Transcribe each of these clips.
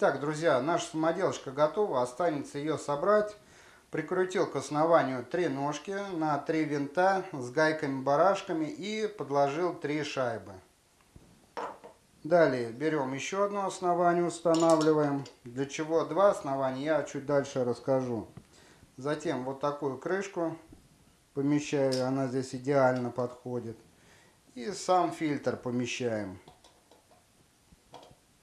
Итак, друзья, наша самоделочка готова. Останется ее собрать. Прикрутил к основанию три ножки на три винта с гайками-барашками и подложил три шайбы. Далее берем еще одно основание, устанавливаем. Для чего два основания, я чуть дальше расскажу. Затем вот такую крышку помещаю, она здесь идеально подходит. И сам фильтр помещаем.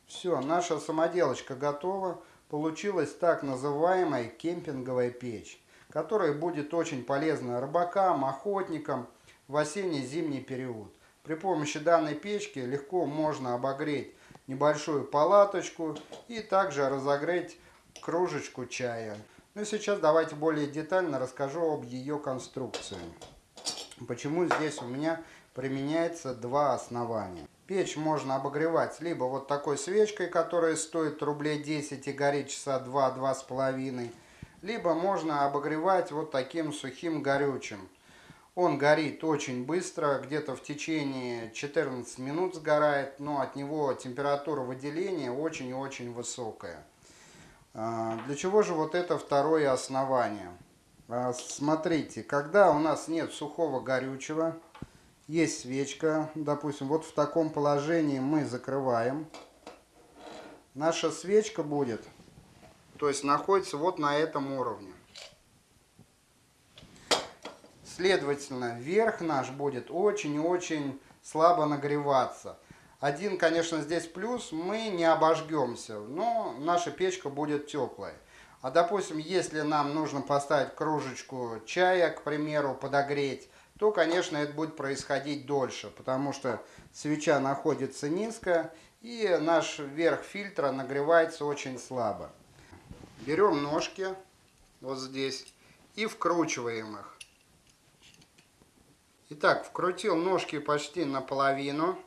Все, наша самоделочка готова. Получилась так называемая кемпинговая печь, которая будет очень полезна рыбакам, охотникам в осенне-зимний период. При помощи данной печки легко можно обогреть небольшую палаточку и также разогреть кружечку чая. Ну и сейчас давайте более детально расскажу об ее конструкции. Почему здесь у меня применяется два основания. Печь можно обогревать либо вот такой свечкой, которая стоит рублей 10 и горит часа 2-2,5, либо можно обогревать вот таким сухим горючим. Он горит очень быстро, где-то в течение 14 минут сгорает, но от него температура выделения очень и очень высокая. А, для чего же вот это второе основание? А, смотрите, когда у нас нет сухого горючего, есть свечка, допустим, вот в таком положении мы закрываем. Наша свечка будет, то есть находится вот на этом уровне. Следовательно, верх наш будет очень и очень слабо нагреваться. Один, конечно, здесь плюс, мы не обожгемся, но наша печка будет теплая. А допустим, если нам нужно поставить кружечку чая, к примеру, подогреть, то, конечно, это будет происходить дольше, потому что свеча находится низко, и наш верх фильтра нагревается очень слабо. Берем ножки вот здесь и вкручиваем их. Итак, вкрутил ножки почти наполовину.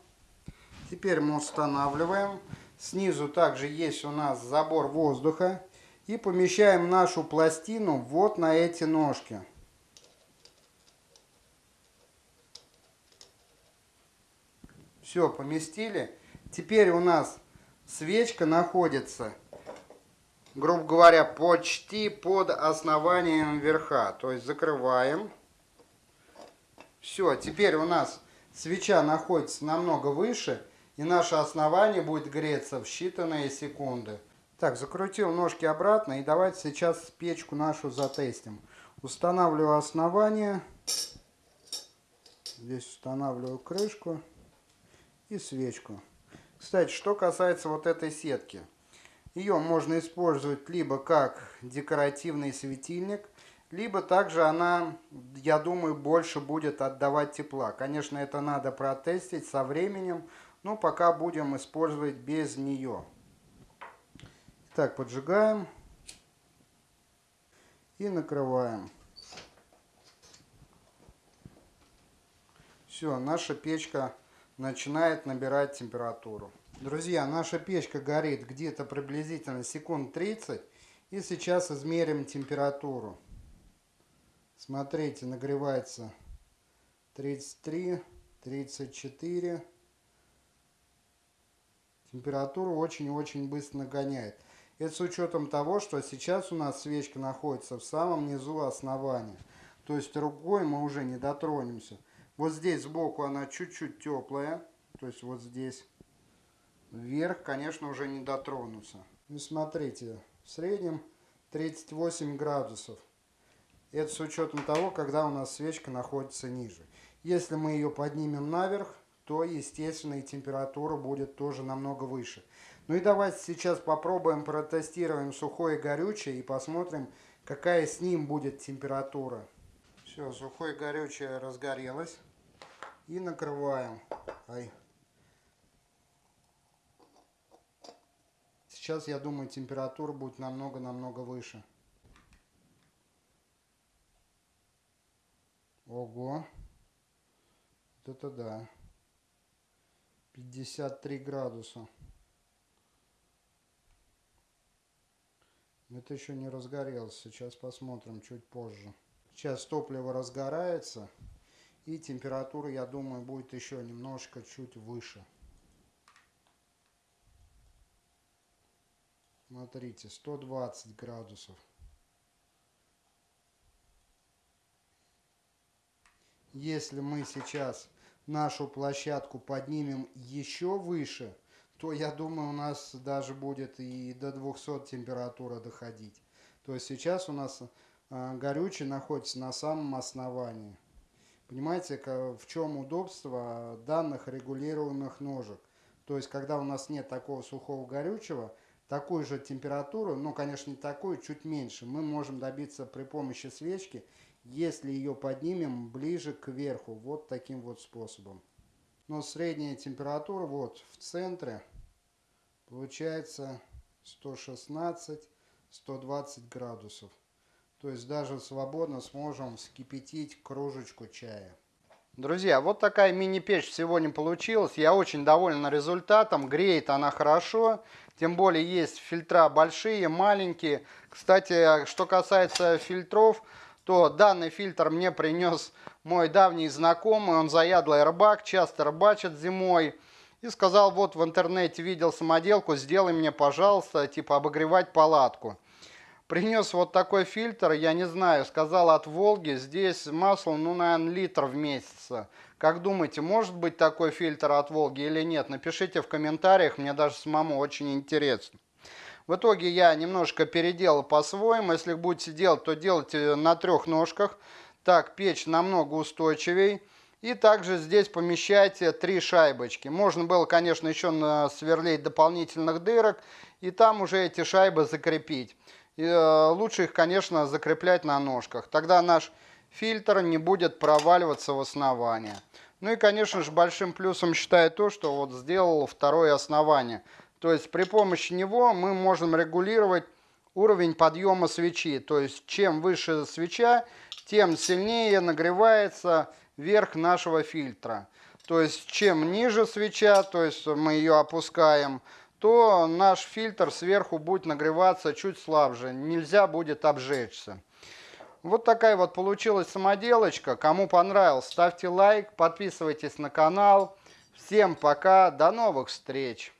Теперь мы устанавливаем. Снизу также есть у нас забор воздуха. И помещаем нашу пластину вот на эти ножки. Все, поместили. Теперь у нас свечка находится, грубо говоря, почти под основанием верха. То есть закрываем. Все, теперь у нас свеча находится намного выше, и наше основание будет греться в считанные секунды. Так, закрутил ножки обратно, и давайте сейчас печку нашу затестим. Устанавливаю основание. Здесь устанавливаю крышку и свечку. Кстати, что касается вот этой сетки. Ее можно использовать либо как декоративный светильник, либо также она, я думаю, больше будет отдавать тепла. Конечно, это надо протестить со временем, но пока будем использовать без нее. Так, поджигаем и накрываем. Все, наша печка начинает набирать температуру. Друзья, наша печка горит где-то приблизительно секунд 30. И сейчас измерим температуру. Смотрите, нагревается 33, 34. Температуру очень-очень быстро нагоняет. Это с учетом того, что сейчас у нас свечка находится в самом низу основания. То есть рукой мы уже не дотронемся. Вот здесь сбоку она чуть-чуть теплая. То есть вот здесь. Вверх, конечно, уже не дотронуться. Ну, смотрите, в среднем 38 градусов. Это с учетом того, когда у нас свечка находится ниже. Если мы ее поднимем наверх, то, естественно, и температура будет тоже намного выше. Ну и давайте сейчас попробуем протестируем сухое горючее и посмотрим, какая с ним будет температура. Все, сухое горючее разгорелось. И накрываем. Ай. Сейчас, я думаю, температура будет намного-намного выше. Ого. Вот это да. 53 градуса. Это еще не разгорелось. Сейчас посмотрим чуть позже. Сейчас топливо разгорается. И температура, я думаю, будет еще немножко чуть выше. Смотрите, 120 градусов. Если мы сейчас нашу площадку поднимем еще выше, то я думаю у нас даже будет и до 200 температура доходить. То есть сейчас у нас э, горючий находится на самом основании. Понимаете, в чем удобство данных регулируемых ножек? То есть когда у нас нет такого сухого горючего, такую же температуру, ну конечно не такую, чуть меньше, мы можем добиться при помощи свечки если ее поднимем ближе к верху, вот таким вот способом. Но средняя температура вот в центре получается 116-120 градусов. То есть даже свободно сможем вскипятить кружечку чая. Друзья, вот такая мини-печь сегодня получилась. Я очень доволен результатом. Греет она хорошо. Тем более есть фильтра большие, маленькие. Кстати, что касается фильтров, то данный фильтр мне принес мой давний знакомый, он заядлый рыбак, часто рыбачит зимой. И сказал, вот в интернете видел самоделку, сделай мне, пожалуйста, типа обогревать палатку. Принес вот такой фильтр, я не знаю, сказал от Волги, здесь масло, ну, наверное, литр в месяц. Как думаете, может быть такой фильтр от Волги или нет? Напишите в комментариях, мне даже самому очень интересно. В итоге я немножко переделал по-своему. Если будете делать, то делайте на трех ножках. Так печь намного устойчивее. И также здесь помещайте три шайбочки. Можно было, конечно, еще сверлить дополнительных дырок. И там уже эти шайбы закрепить. И, э, лучше их, конечно, закреплять на ножках. Тогда наш фильтр не будет проваливаться в основание. Ну и, конечно же, большим плюсом считаю то, что вот сделал второе основание. То есть при помощи него мы можем регулировать уровень подъема свечи. То есть чем выше свеча, тем сильнее нагревается верх нашего фильтра. То есть чем ниже свеча, то есть мы ее опускаем, то наш фильтр сверху будет нагреваться чуть слабже. Нельзя будет обжечься. Вот такая вот получилась самоделочка. Кому понравилось, ставьте лайк, подписывайтесь на канал. Всем пока, до новых встреч!